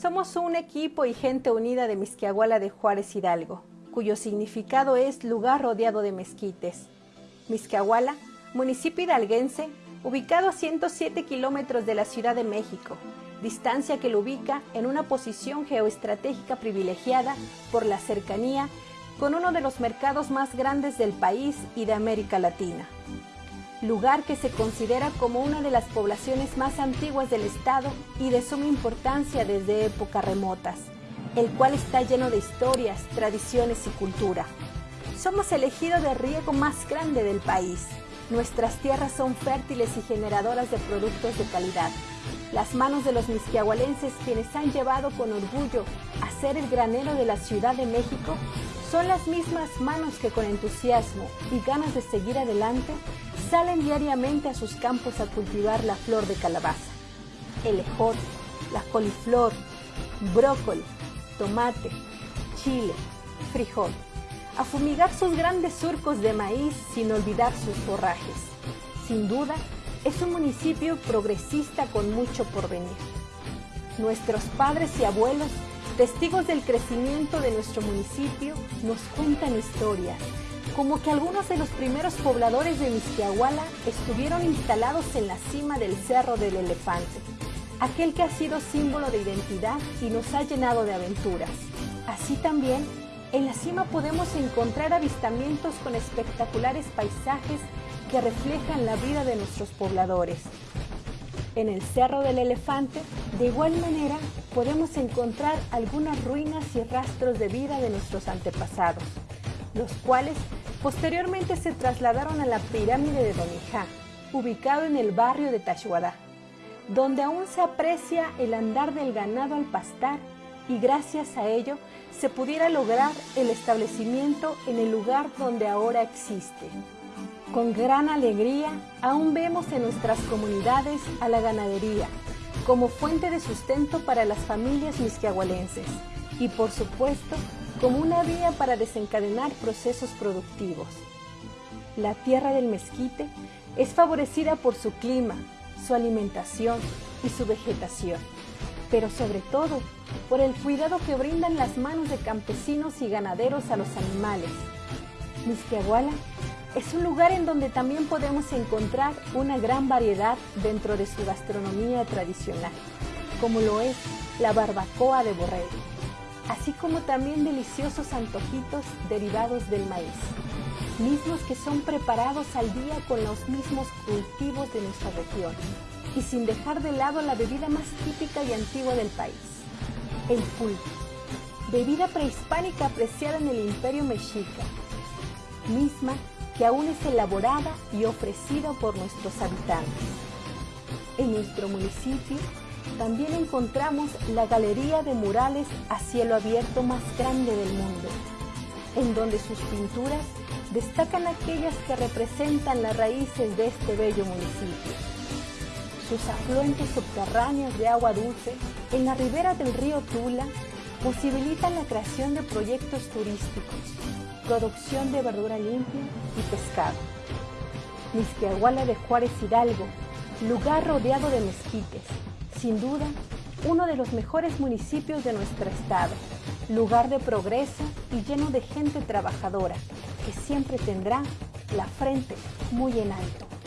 Somos un equipo y gente unida de Misquiahuala de Juárez Hidalgo, cuyo significado es lugar rodeado de mezquites. Misquiahuala, municipio hidalguense, ubicado a 107 kilómetros de la Ciudad de México, distancia que lo ubica en una posición geoestratégica privilegiada por la cercanía con uno de los mercados más grandes del país y de América Latina. Lugar que se considera como una de las poblaciones más antiguas del estado y de suma importancia desde épocas remotas, el cual está lleno de historias, tradiciones y cultura. Somos el ejido de riego más grande del país. Nuestras tierras son fértiles y generadoras de productos de calidad. Las manos de los misquiahualenses quienes han llevado con orgullo a ser el granero de la Ciudad de México son las mismas manos que con entusiasmo y ganas de seguir adelante salen diariamente a sus campos a cultivar la flor de calabaza, el ejote, la coliflor, brócoli, tomate, chile, frijol, a fumigar sus grandes surcos de maíz sin olvidar sus forrajes. Sin duda, es un municipio progresista con mucho por venir. Nuestros padres y abuelos Testigos del crecimiento de nuestro municipio nos cuentan historias, como que algunos de los primeros pobladores de Misquiahuala estuvieron instalados en la cima del Cerro del Elefante, aquel que ha sido símbolo de identidad y nos ha llenado de aventuras. Así también, en la cima podemos encontrar avistamientos con espectaculares paisajes que reflejan la vida de nuestros pobladores, en el Cerro del Elefante, de igual manera, podemos encontrar algunas ruinas y rastros de vida de nuestros antepasados, los cuales posteriormente se trasladaron a la pirámide de Donijá, ubicado en el barrio de Tashuadá, donde aún se aprecia el andar del ganado al pastar y gracias a ello se pudiera lograr el establecimiento en el lugar donde ahora existe. Con gran alegría, aún vemos en nuestras comunidades a la ganadería como fuente de sustento para las familias misquiahualenses y, por supuesto, como una vía para desencadenar procesos productivos. La tierra del mezquite es favorecida por su clima, su alimentación y su vegetación, pero sobre todo por el cuidado que brindan las manos de campesinos y ganaderos a los animales. Misquiahuala es un lugar en donde también podemos encontrar una gran variedad dentro de su gastronomía tradicional, como lo es la barbacoa de borrego, así como también deliciosos antojitos derivados del maíz, mismos que son preparados al día con los mismos cultivos de nuestra región y sin dejar de lado la bebida más típica y antigua del país, el pulque, bebida prehispánica apreciada en el Imperio Mexica, misma que aún es elaborada y ofrecida por nuestros habitantes. En nuestro municipio también encontramos la galería de murales a cielo abierto más grande del mundo, en donde sus pinturas destacan aquellas que representan las raíces de este bello municipio. Sus afluentes subterráneos de agua dulce en la ribera del río Tula posibilitan la creación de proyectos turísticos, producción de verdura limpia y pescado. Misquiahuala de Juárez Hidalgo, lugar rodeado de mezquites, sin duda uno de los mejores municipios de nuestro estado, lugar de progreso y lleno de gente trabajadora que siempre tendrá la frente muy en alto.